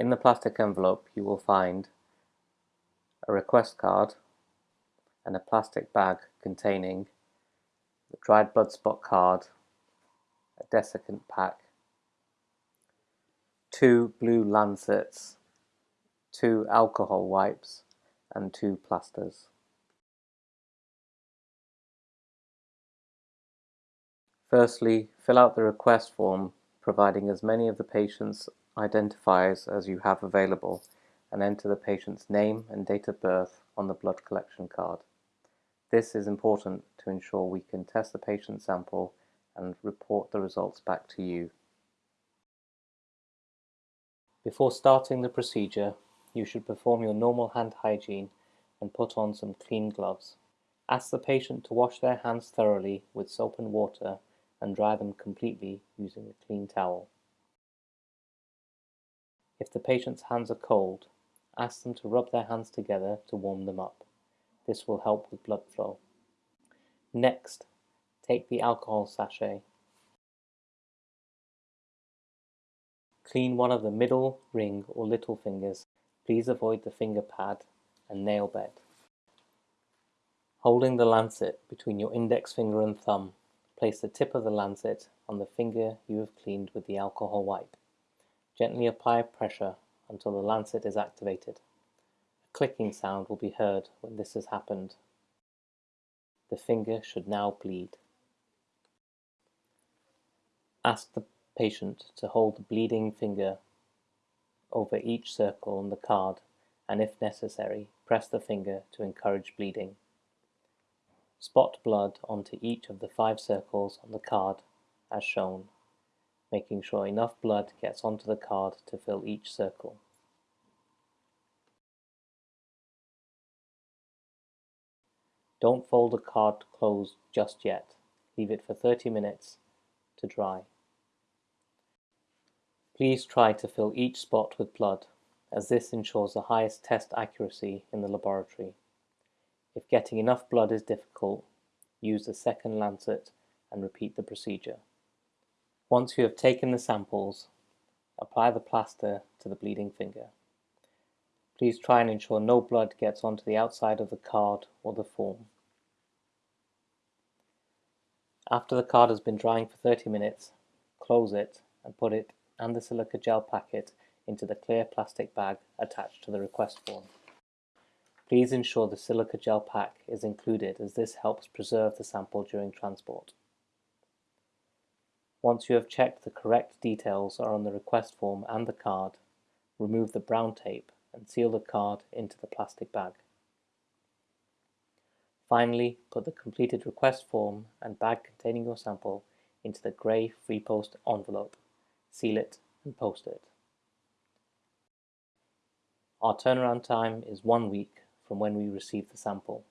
In the plastic envelope you will find a request card and a plastic bag containing the dried blood spot card, a desiccant pack, two blue lancets, two alcohol wipes and two plasters. Firstly, fill out the request form providing as many of the patient's identifiers as you have available and enter the patient's name and date of birth on the blood collection card. This is important to ensure we can test the patient sample and report the results back to you. Before starting the procedure, you should perform your normal hand hygiene and put on some clean gloves. Ask the patient to wash their hands thoroughly with soap and water and dry them completely using a clean towel. If the patient's hands are cold, ask them to rub their hands together to warm them up. This will help with blood flow. Next, take the alcohol sachet. Clean one of the middle, ring or little fingers. Please avoid the finger pad and nail bed. Holding the lancet between your index finger and thumb, place the tip of the lancet on the finger you have cleaned with the alcohol wipe. Gently apply pressure until the lancet is activated. A clicking sound will be heard when this has happened. The finger should now bleed. Ask the patient to hold the bleeding finger over each circle on the card and if necessary, press the finger to encourage bleeding. Spot blood onto each of the five circles on the card as shown, making sure enough blood gets onto the card to fill each circle. Don't fold the card closed just yet. Leave it for 30 minutes to dry. Please try to fill each spot with blood, as this ensures the highest test accuracy in the laboratory. If getting enough blood is difficult, use the second lancet and repeat the procedure. Once you have taken the samples, apply the plaster to the bleeding finger. Please try and ensure no blood gets onto the outside of the card or the form. After the card has been drying for 30 minutes, close it and put it and the silica gel packet into the clear plastic bag attached to the request form. Please ensure the silica gel pack is included as this helps preserve the sample during transport. Once you have checked the correct details are on the request form and the card, remove the brown tape and seal the card into the plastic bag. Finally, put the completed request form and bag containing your sample into the grey free post envelope, seal it and post it. Our turnaround time is one week from when we receive the sample.